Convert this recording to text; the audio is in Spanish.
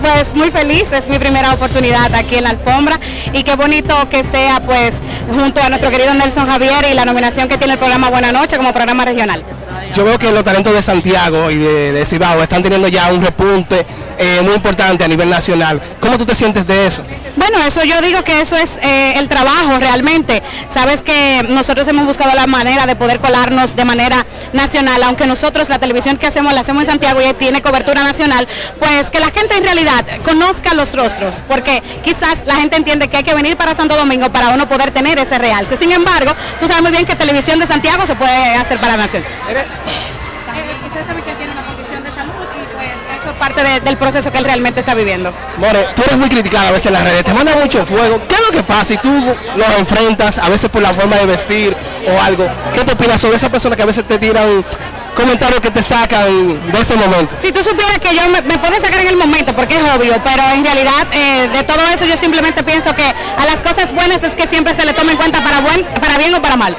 Pues muy feliz, es mi primera oportunidad aquí en la alfombra y qué bonito que sea pues junto a nuestro querido Nelson Javier y la nominación que tiene el programa Buena Noche como programa regional. Yo veo que los talentos de Santiago y de, de Cibao están teniendo ya un repunte eh, muy importante a nivel nacional. ¿Cómo tú te sientes de eso? Bueno, eso yo digo que eso es eh, el trabajo realmente. Sabes que nosotros hemos buscado la manera de poder colarnos de manera nacional, aunque nosotros la televisión que hacemos la hacemos en Santiago y tiene cobertura nacional, pues que la gente en realidad conozca los rostros, porque quizás la gente entiende que hay que venir para Santo Domingo para uno poder tener ese realce. Sin embargo, tú sabes muy bien que televisión de Santiago se puede hacer para la nación. Usted sabe que él tiene una condición de salud y pues eso es parte de- del proceso que él realmente está viviendo. More, tú eres muy criticada a veces en las redes, te mandan mucho fuego. ¿Qué Y tú los enfrentas a veces por la forma de vestir o algo. ¿Qué te opinas sobre esas personas que a veces te tiran comentarios que te sacan de ese momento? Si tú supieras que yo me, me sacar en el momento, porque es obvio, pero en realidad eh, de todo eso yo simplemente pienso que a las cosas buenas es que siempre se le toma en cuenta para, buen, para bien o para mal.